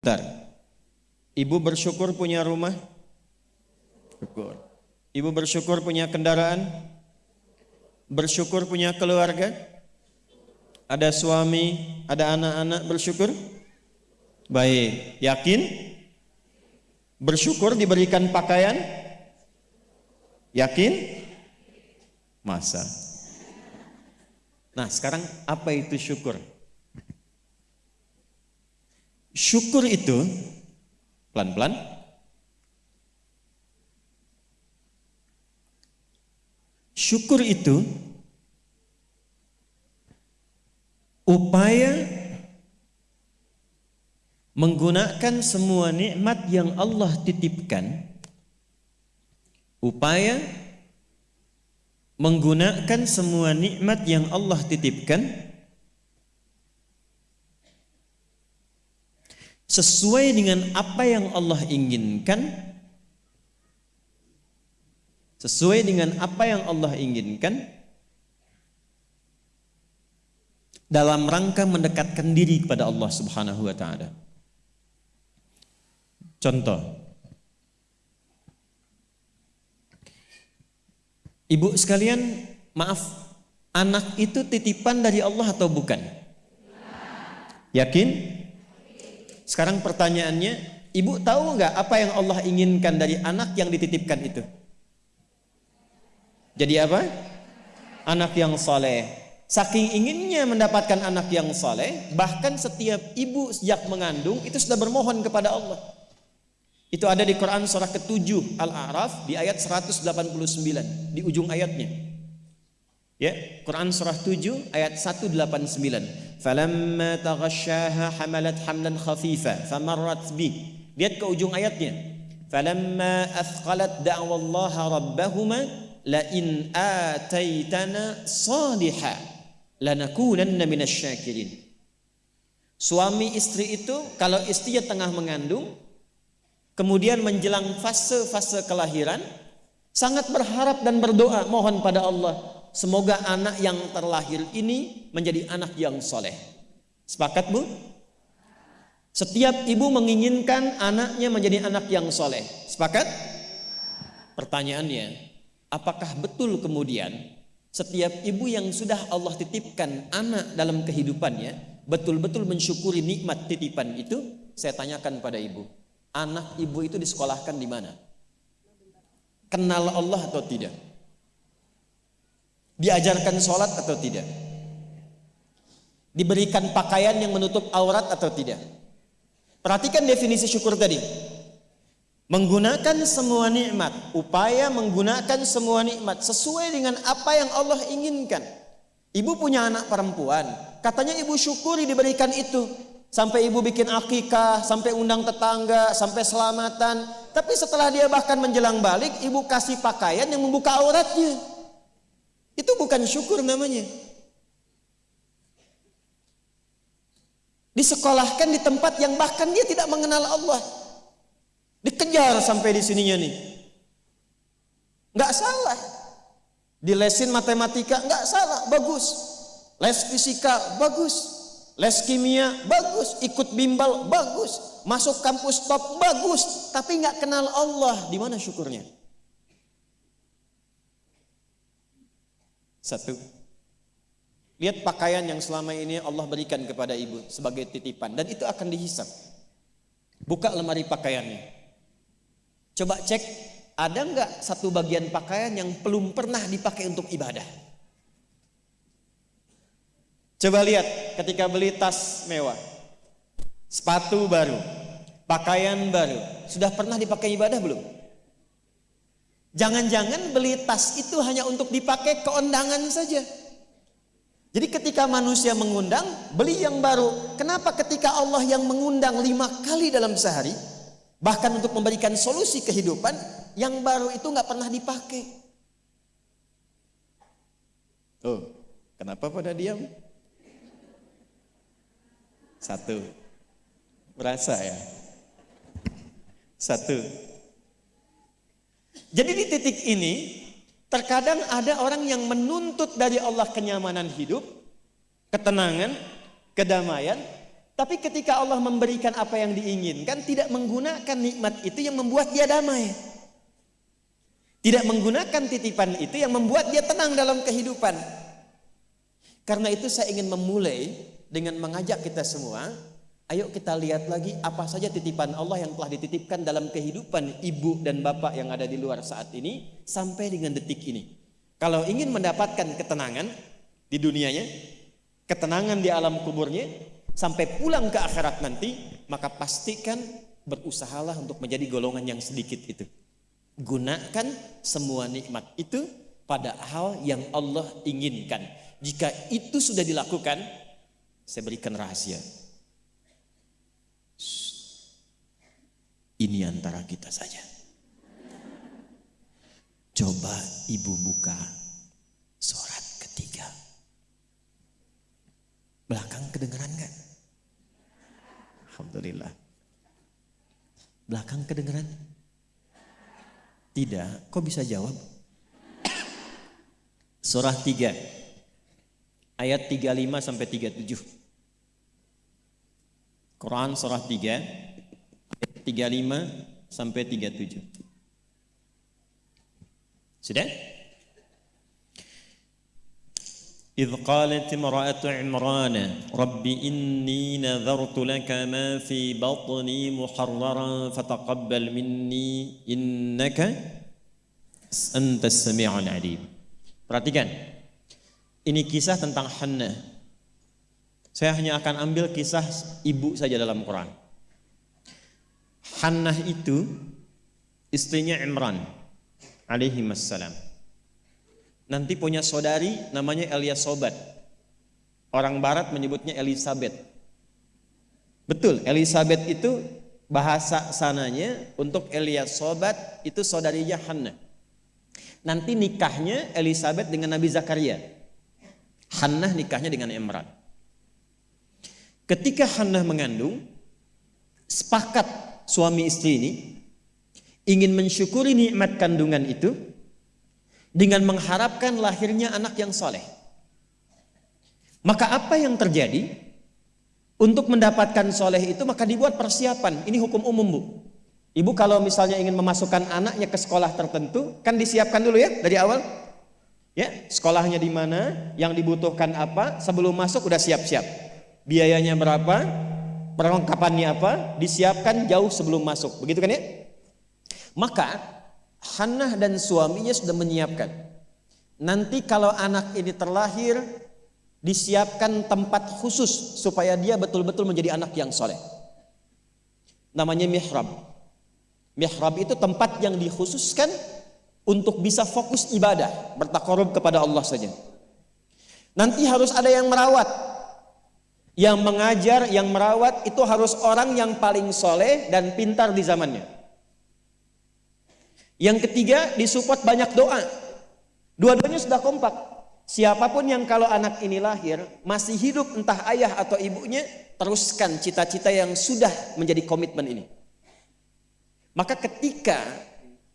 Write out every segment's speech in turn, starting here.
Bentar. Ibu bersyukur punya rumah? Syukur. Ibu bersyukur punya kendaraan? Bersyukur punya keluarga? Ada suami, ada anak-anak bersyukur? Baik, yakin? Bersyukur diberikan pakaian? Yakin? Masa. Nah, sekarang apa itu syukur? Syukur itu pelan-pelan. Syukur itu upaya menggunakan semua nikmat yang Allah titipkan. Upaya menggunakan semua nikmat yang Allah titipkan sesuai dengan apa yang Allah inginkan sesuai dengan apa yang Allah inginkan dalam rangka mendekatkan diri kepada Allah Subhanahu wa taala. Contoh Ibu sekalian, maaf, anak itu titipan dari Allah atau bukan? Yakin? Sekarang pertanyaannya, ibu tahu nggak apa yang Allah inginkan dari anak yang dititipkan itu? Jadi apa? Anak yang soleh. Saking inginnya mendapatkan anak yang soleh, bahkan setiap ibu sejak mengandung itu sudah bermohon kepada Allah. Itu ada di Quran surah ke-7 Al-A'raf di ayat 189 di ujung ayatnya. Ya, Quran surah 7 ayat 189. Falamma taghasyaha hamalat hamlan khafifa famarrat bi. Lihat ke ujung ayatnya. Falamma athqalat da'wallaha rabbahuma la in ataitana salihah lanakunanna minasyakirin. Suami istri itu kalau istrinya tengah mengandung kemudian menjelang fase-fase kelahiran sangat berharap dan berdoa mohon pada Allah semoga anak yang terlahir ini menjadi anak yang soleh. Sepakat bu? Setiap ibu menginginkan anaknya menjadi anak yang soleh. Sepakat? Pertanyaannya, apakah betul kemudian setiap ibu yang sudah Allah titipkan anak dalam kehidupannya betul-betul mensyukuri nikmat titipan itu? Saya tanyakan pada ibu, anak ibu itu disekolahkan di mana? Kenal Allah atau tidak? Diajarkan sholat atau tidak? Diberikan pakaian yang menutup aurat atau tidak? Perhatikan definisi syukur tadi. Menggunakan semua nikmat, upaya menggunakan semua nikmat sesuai dengan apa yang Allah inginkan. Ibu punya anak perempuan, katanya ibu syukuri diberikan itu. Sampai ibu bikin akikah, sampai undang tetangga, sampai selamatan. Tapi setelah dia bahkan menjelang balik, ibu kasih pakaian yang membuka auratnya. Itu bukan syukur namanya. Disekolahkan di tempat yang bahkan dia tidak mengenal Allah. Dikejar sampai di sininya nih. Nggak salah. Dilesin matematika nggak salah, bagus. Les fisika bagus. Les kimia bagus, ikut bimbel bagus, masuk kampus top bagus, tapi nggak kenal Allah. Di mana syukurnya? Satu. Lihat pakaian yang selama ini Allah berikan kepada ibu sebagai titipan dan itu akan dihisap. Buka lemari pakaiannya. Coba cek ada nggak satu bagian pakaian yang belum pernah dipakai untuk ibadah? Coba lihat ketika beli tas mewah, sepatu baru, pakaian baru, sudah pernah dipakai ibadah belum? Jangan-jangan beli tas itu hanya untuk dipakai keundangan saja. Jadi ketika manusia mengundang, beli yang baru. Kenapa ketika Allah yang mengundang lima kali dalam sehari, bahkan untuk memberikan solusi kehidupan, yang baru itu nggak pernah dipakai? Oh, kenapa pada diam? Satu, berasa ya. Satu. Jadi di titik ini Terkadang ada orang yang menuntut dari Allah kenyamanan hidup, ketenangan, kedamaian, Tapi ketika Allah memberikan apa yang diinginkan, tidak menggunakan nikmat itu yang membuat dia damai. Tidak menggunakan titipan itu yang membuat dia tenang dalam kehidupan. Karena itu saya ingin memulai dengan mengajak kita semua, ayo kita lihat lagi apa saja titipan Allah yang telah dititipkan dalam kehidupan ibu dan bapak yang ada di luar saat ini sampai dengan detik ini. Kalau ingin mendapatkan ketenangan di dunianya, ketenangan di alam kuburnya, sampai pulang ke akhirat nanti, maka pastikan berusahalah untuk menjadi golongan yang sedikit itu. Gunakan semua nikmat itu pada hal yang Allah inginkan. Jika itu sudah dilakukan, saya berikan rahasia. Ini antara kita saja. Coba ibu buka surat ketiga. Belakang kedengeran kan? Alhamdulillah. Belakang kedengeran? Tidak, kok bisa jawab? Surah 3 ayat 35 sampai 37. Quran surah 3 ayat 35 sampai 37. Sudah? إذ قالت امرأة عمران رب إني نذرت لك ما في بطني محررا فتقبل مني إنك أنت السميع العليم Perhatikan Ini kisah tentang Hannah Saya hanya akan ambil kisah ibu saja dalam Quran Hannah itu istrinya Imran alaihi wassalam nanti punya saudari namanya Elias Sobat. Orang barat menyebutnya Elizabeth. Betul, Elizabeth itu bahasa sananya untuk Elias Sobat itu saudarinya Hannah. Nanti nikahnya Elizabeth dengan Nabi Zakaria. Hannah nikahnya dengan Imran. Ketika Hannah mengandung, sepakat suami istri ini ingin mensyukuri nikmat kandungan itu dengan mengharapkan lahirnya anak yang soleh. Maka apa yang terjadi? Untuk mendapatkan soleh itu maka dibuat persiapan. Ini hukum umum bu. Ibu kalau misalnya ingin memasukkan anaknya ke sekolah tertentu, kan disiapkan dulu ya dari awal. Ya, sekolahnya di mana, yang dibutuhkan apa, sebelum masuk udah siap-siap. Biayanya berapa, perlengkapannya apa, disiapkan jauh sebelum masuk. Begitu kan ya? Maka Hannah dan suaminya sudah menyiapkan. Nanti kalau anak ini terlahir, disiapkan tempat khusus supaya dia betul-betul menjadi anak yang soleh. Namanya mihrab. Mihrab itu tempat yang dikhususkan untuk bisa fokus ibadah, bertakarub kepada Allah saja. Nanti harus ada yang merawat. Yang mengajar, yang merawat itu harus orang yang paling soleh dan pintar di zamannya. Yang ketiga disupport banyak doa. Dua-duanya sudah kompak. Siapa pun yang kalau anak ini lahir masih hidup entah ayah atau ibunya teruskan cita-cita yang sudah menjadi komitmen ini. Maka ketika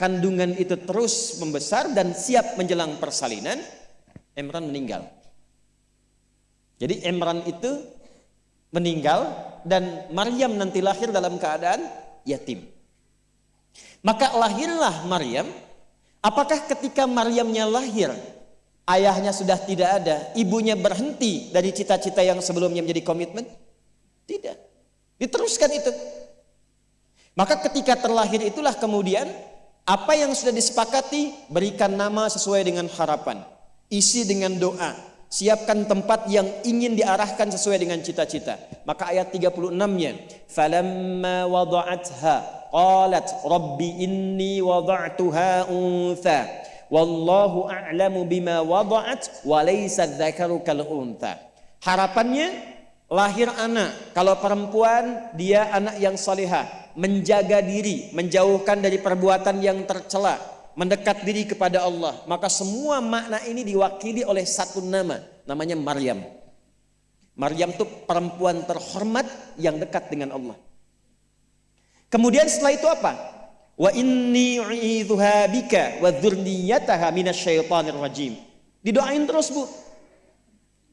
kandungan itu terus membesar dan siap menjelang persalinan, Imran meninggal. Jadi Imran itu meninggal dan Maryam nanti lahir dalam keadaan yatim. Maka lahirlah Maryam. Apakah ketika Maryamnya lahir, ayahnya sudah tidak ada, ibunya berhenti dari cita-cita yang sebelumnya menjadi komitmen? Tidak. Diteruskan itu. Maka ketika terlahir itulah kemudian apa yang sudah disepakati berikan nama sesuai dengan harapan. Isi dengan doa. Siapkan tempat yang ingin diarahkan sesuai dengan cita-cita. Maka ayat 36-nya, "Falamma wada'atha qalat rabbi inni wada'tuha untha wallahu a'lamu bima wada'at wa laysa dzakaru kal untha harapannya lahir anak. Kalau perempuan dia anak yang salihah. Menjaga diri menjauhkan dari perbuatan yang tercela mendekat diri kepada Allah maka semua makna ini diwakili oleh satu nama namanya Maryam Maryam itu perempuan terhormat yang dekat dengan Allah Kemudian setelah itu apa? Wa inni u'idzuha bika wa dzurriyyataha minasyaitonir rajim. Didoain terus, Bu.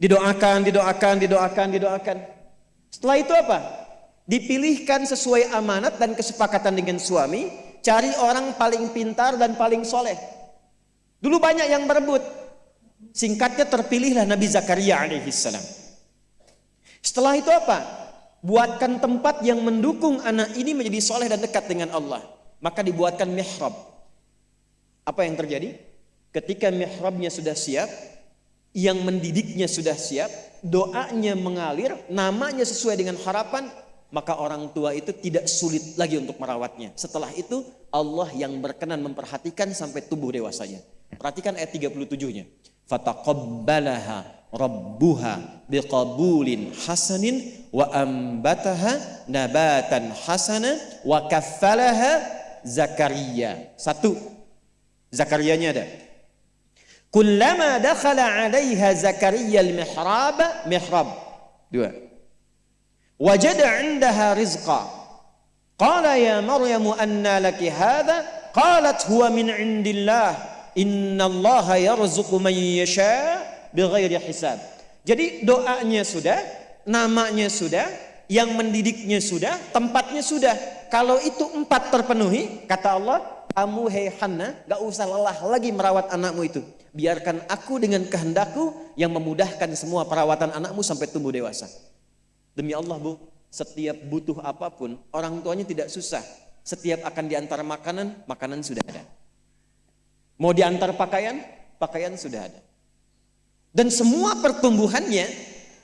Didoakan, didoakan, didoakan, didoakan. Setelah itu apa? Dipilihkan sesuai amanat dan kesepakatan dengan suami, cari orang paling pintar dan paling soleh. Dulu banyak yang berebut. Singkatnya terpilihlah Nabi Zakaria alaihissalam. Setelah itu apa? Buatkan tempat yang mendukung anak ini menjadi soleh dan dekat dengan Allah. Maka dibuatkan mihrab. Apa yang terjadi? Ketika mihrabnya sudah siap, yang mendidiknya sudah siap, doanya mengalir, namanya sesuai dengan harapan, maka orang tua itu tidak sulit lagi untuk merawatnya. Setelah itu Allah yang berkenan memperhatikan sampai tubuh dewasanya. Perhatikan ayat 37-nya. Fataqabbalaha rabbuha biqabulin hasanin wa ambataha nabatan hasana wa kaffalaha Zakaria. Satu. Zakarianya ada. Kullama dakhala 'alaiha Zakaria al-mihrab, mihrab. Dua wajada 'indaha rizqa. Qala ya maryamu anna laki hadha? Qalat huwa min 'indillah. Innallaha yarzuqu man yasha bighairi hisab. Jadi doanya sudah namanya sudah yang mendidiknya sudah tempatnya sudah. Kalau itu empat terpenuhi kata Allah kamu hei Hana gak usah lelah lagi merawat anakmu itu. Biarkan aku dengan kehendakku yang memudahkan semua perawatan anakmu sampai tumbuh dewasa. Demi Allah bu, setiap butuh apa pun, orang tuanya tidak susah. Setiap akan diantar makanan, makanan sudah ada. Mau diantar pakaian, pakaian sudah ada. Dan semua pertumbuhannya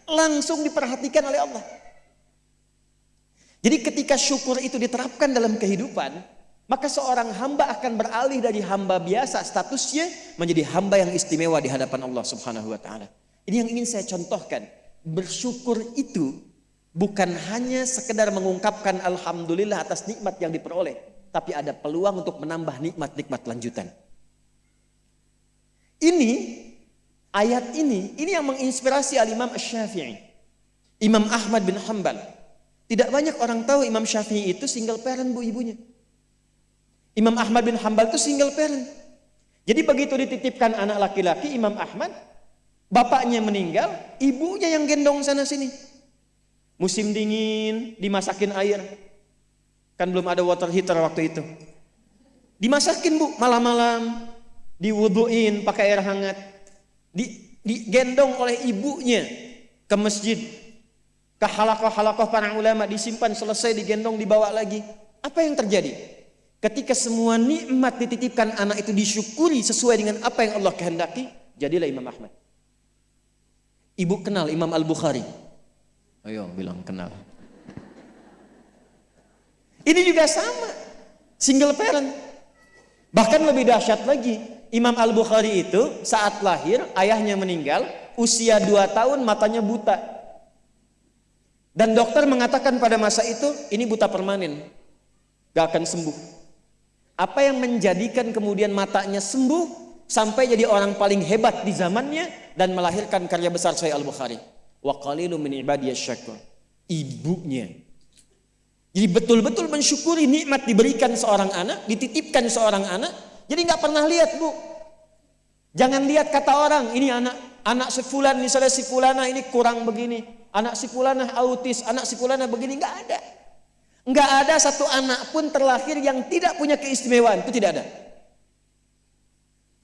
langsung diperhatikan oleh Allah. Jadi ketika syukur itu diterapkan dalam kehidupan, maka seorang hamba akan beralih dari hamba biasa statusnya menjadi hamba yang istimewa di hadapan Allah Subhanahu wa taala. Ini yang ingin saya contohkan. Bersyukur itu bukan hanya sekedar mengungkapkan alhamdulillah atas nikmat yang diperoleh, tapi ada peluang untuk menambah nikmat-nikmat lanjutan. Ini ayat ini, ini yang menginspirasi al-Imam Asy-Syafi'i. Imam Ahmad bin Hambal. Tidak banyak orang tahu Imam Syafi'i itu single parent bu ibunya. Imam Ahmad bin Hambal itu single parent. Jadi begitu dititipkan anak laki-laki Imam Ahmad, bapaknya meninggal, ibunya yang gendong sana sini. Musim dingin, dimasakin air. Kan belum ada water heater waktu itu. Dimasakin bu, malam-malam. Diwuduin pakai air hangat. Di, digendong oleh ibunya ke masjid. Ke halakoh-halakoh para ulama disimpan selesai digendong dibawa lagi. Apa yang terjadi? Ketika semua nikmat dititipkan anak itu disyukuri sesuai dengan apa yang Allah kehendaki, jadilah Imam Ahmad. Ibu kenal Imam Al-Bukhari. Ayo bilang kenal. Ini juga sama. Single parent. Bahkan lebih dahsyat lagi. Imam Al-Bukhari itu saat lahir ayahnya meninggal. Usia 2 tahun matanya buta. Dan dokter mengatakan pada masa itu ini buta permanen. Gak akan sembuh. Apa yang menjadikan kemudian matanya sembuh sampai jadi orang paling hebat di zamannya dan melahirkan karya besar Sahih Al-Bukhari wa qalilun min syakur. Ibunya. Jadi betul-betul mensyukuri nikmat diberikan seorang anak, dititipkan seorang anak. Jadi nggak pernah lihat bu. Jangan lihat kata orang, ini anak anak si fulan misalnya si fulana ini kurang begini, anak si fulana autis, anak si fulana begini nggak ada. Nggak ada satu anak pun terlahir yang tidak punya keistimewaan, itu tidak ada.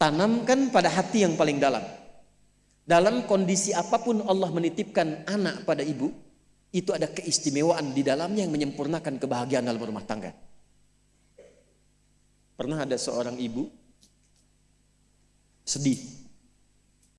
Tanamkan pada hati yang paling dalam. Dalam kondisi apa pun Allah menitipkan anak pada ibu, itu ada keistimewaan di dalamnya yang menyempurnakan kebahagiaan dalam rumah tangga. Pernah ada seorang ibu sedih